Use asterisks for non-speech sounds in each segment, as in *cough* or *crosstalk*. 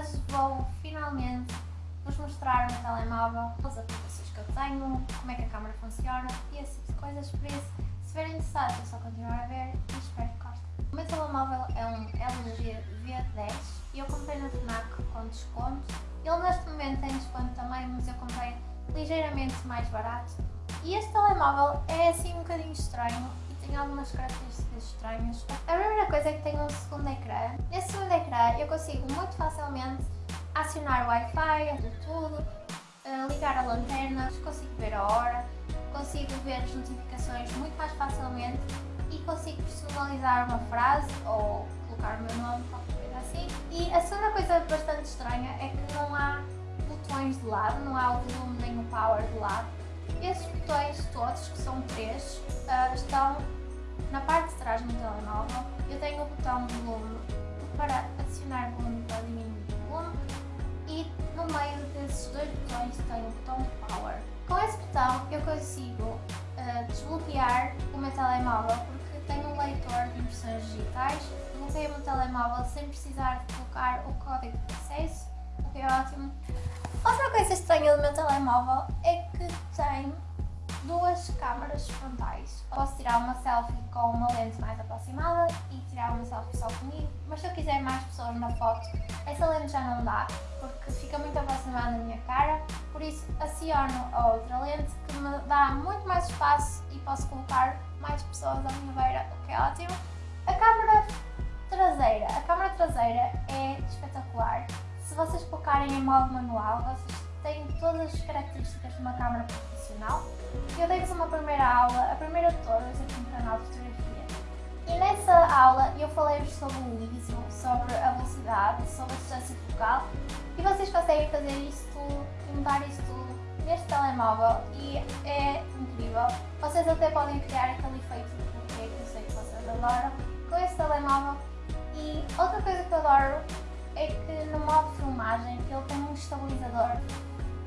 hoje vou finalmente vos mostrar o meu telemóvel, as aplicações que eu tenho, como é que a câmera funciona e esse tipo de coisas, por isso, se estiverem interessados é só continuar a ver e espero que gostem. O meu telemóvel é um LG V10 e eu comprei na FNAC com desconto. Ele neste momento tem desconto também, mas eu comprei ligeiramente mais barato. E este telemóvel é assim um bocadinho estranho tem algumas características estranhas. A primeira coisa é que tem um segundo ecrã. Nesse segundo ecrã eu consigo muito facilmente acionar o Wi-Fi, tudo, eh, ligar a lanterna, consigo ver a hora, consigo ver as notificações muito mais facilmente e consigo personalizar uma frase ou colocar o meu nome, qualquer coisa assim. E a segunda coisa bastante estranha é que não há botões de lado, não há o volume nem o power de lado. Esses botões todos, que são três, uh, estão na parte de trás do telemóvel. Eu tenho o botão volume para adicionar volume para diminuir o volume e no meio desses dois botões tenho o botão power. Com esse botão eu consigo uh, desbloquear o meu telemóvel porque tenho um leitor de impressões digitais. Bloqueio o meu telemóvel sem precisar de colocar o código de acesso, o que é ótimo. Outra coisa estranha do meu telemóvel é que tem duas câmaras frontais. Posso tirar uma selfie com uma lente mais aproximada e tirar uma selfie só comigo, mas se eu quiser mais pessoas na foto, essa lente já não dá, porque fica muito aproximada da minha cara, por isso aciono a outra lente que me dá muito mais espaço e posso colocar mais pessoas à minha beira, o que é ótimo. A câmera traseira, a câmera traseira é espetacular. Se vocês colocarem em modo manual, vocês têm todas as características de uma câmera profissional. Eu dei-vos uma primeira aula, a primeira de todas, aqui no canal de fotografia. E nessa aula eu falei-vos sobre o ISO, sobre a velocidade, sobre a distância focal e vocês conseguem fazer isto tudo e mudar isto tudo neste telemóvel e é incrível. Vocês até podem criar aquele efeito de bokeh que eu sei que vocês adoram com este telemóvel. E outra coisa que eu adoro é que no modo filmagem ele tem um estabilizador.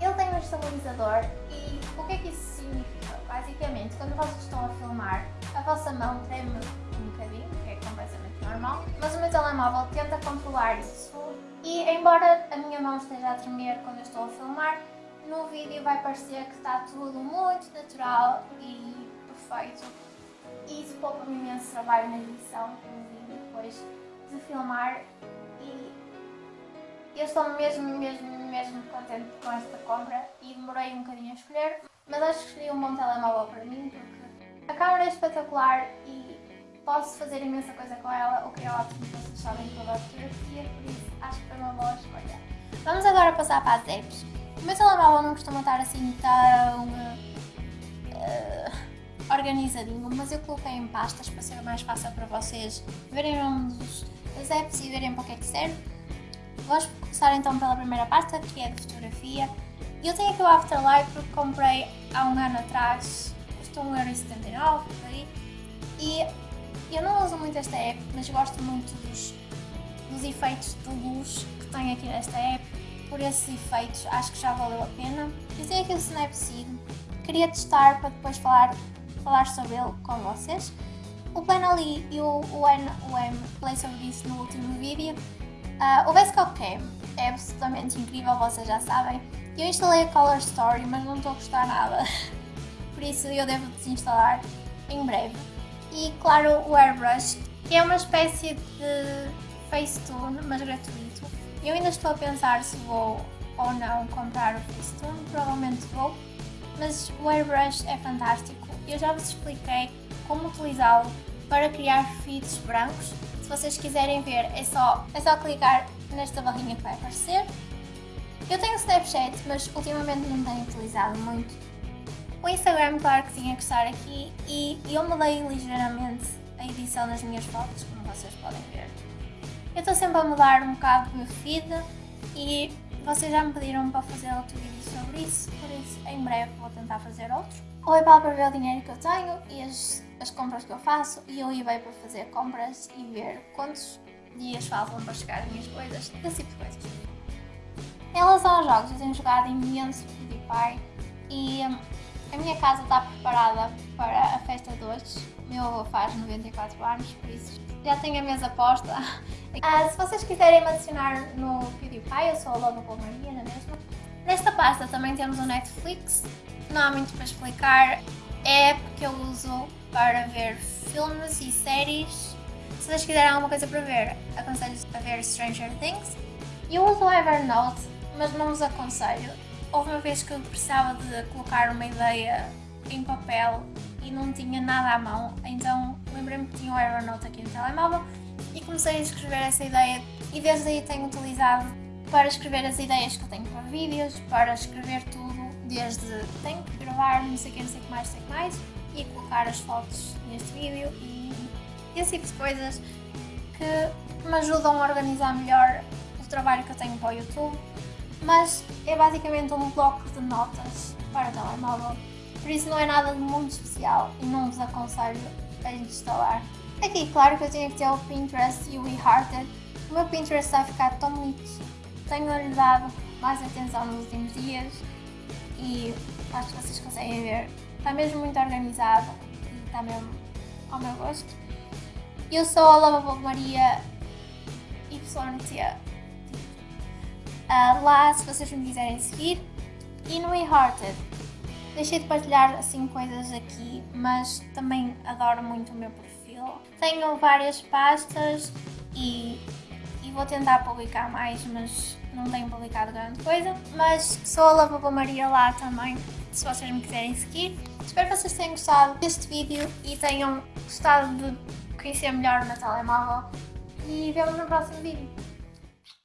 Ele tem um estabilizador e o que é que isso significa? Basicamente, quando vocês estão a filmar, a vossa mão treme um bocadinho, que é completamente normal, mas o meu telemóvel tenta controlar isso e embora a minha mão esteja a tremer quando eu estou a filmar, no vídeo vai parecer que está tudo muito natural e perfeito. E isso poupa-me imenso trabalho na edição do vídeo depois de filmar e eu estou mesmo, mesmo, mesmo contente com esta compra e demorei um bocadinho a escolher, mas acho que escolhi um bom telemóvel para mim porque a câmera é espetacular e posso fazer imensa coisa com ela, o que é ótimo, vocês sabem toda a fotografia, por isso acho que foi uma boa escolha. Vamos agora passar para as apps. O meu telemóvel não costuma estar assim tão uh, organizadinho, mas eu coloquei em pastas para ser mais fácil para vocês verem o nome das apps e verem para o que é que serve. Vamos começar então pela primeira pasta, que é de fotografia. Eu tenho aqui o Afterlight porque comprei há um ano atrás, custou 1,79€ por aí. E eu não uso muito esta app, mas gosto muito dos, dos efeitos de luz que tem aqui nesta app. Por esses efeitos, acho que já valeu a pena. Eu tenho aqui o Snapseed, queria testar para depois falar, falar sobre ele com vocês. O Planoly e o, o, N, o M falei sobre isso no último vídeo. Uh, o Basecamp Cam é absolutamente incrível, vocês já sabem. Eu instalei a Color Story, mas não estou a gostar nada. *laughs* Por isso eu devo desinstalar em breve. E claro, o Airbrush, que é uma espécie de Facetune, mas gratuito. Eu ainda estou a pensar se vou ou não comprar o Facetune, provavelmente vou. Mas o Airbrush é fantástico. Eu já vos expliquei como utilizá-lo para criar feeds brancos se vocês quiserem ver, é só, é só clicar nesta barrinha que vai aparecer. Eu tenho Snapchat, mas ultimamente não tenho utilizado muito. O Instagram, claro que tinha que estar aqui e eu mudei ligeiramente a edição das minhas fotos, como vocês podem ver. Eu estou sempre a mudar um bocado o meu feed e vocês já me pediram para fazer outro vídeo sobre isso, por isso em breve vou tentar fazer outro. O PayPal para ver o dinheiro que eu tenho e as, as compras que eu faço e o eBay para fazer compras e ver quantos dias faltam para chegar as minhas coisas, esse tipo de coisas. Em relação aos jogos, eu tenho jogado imenso PewDiePie e hum, a minha casa está preparada para a festa de hoje. Meu avô faz 94 anos, por isso já tenho a mesa posta. *laughs* Ah, se vocês quiserem me adicionar no PewDiePie, eu sou a Lovable Maria, não é mesmo? Nesta pasta também temos o Netflix, não há muito para explicar, é a que eu uso para ver filmes e séries. Se vocês quiserem alguma coisa para ver, aconselho a ver Stranger Things. Eu uso o Evernote, mas não vos aconselho. Houve uma vez que eu precisava de colocar uma ideia em papel e não tinha nada à mão, então lembrei-me que tinha o Evernote aqui no telemóvel e comecei a escrever essa ideia e desde aí tenho utilizado para escrever as ideias que eu tenho para vídeos, para escrever tudo, desde tenho que gravar, não sei o que, não sei o que mais, sei o que mais, e colocar as fotos neste vídeo e esse tipo de coisas que me ajudam a organizar melhor o trabalho que eu tenho para o YouTube, mas é basicamente um bloco de notas para telemóvel, por isso não é nada de muito especial e não vos aconselho a instalar. Aqui, claro que eu tinha que ter o Pinterest e o WeHearted. O meu Pinterest vai ficar tão bonito. Tenho-lhe dado mais atenção nos últimos dias e acho que vocês conseguem ver. Está mesmo muito organizado e está mesmo ao meu gosto. Eu sou a Lovable Maria YT. Uh, lá, se vocês me quiserem seguir. E no WeHearted, deixei de partilhar assim coisas aqui, mas também adoro muito o meu perfil tenho várias pastas e, e vou tentar publicar mais, mas não tenho publicado grande coisa. Mas sou a Lavabo Maria lá também, se vocês me quiserem seguir. Espero que vocês tenham gostado deste vídeo e tenham gostado de conhecer melhor o meu telemóvel. E vemos no próximo vídeo.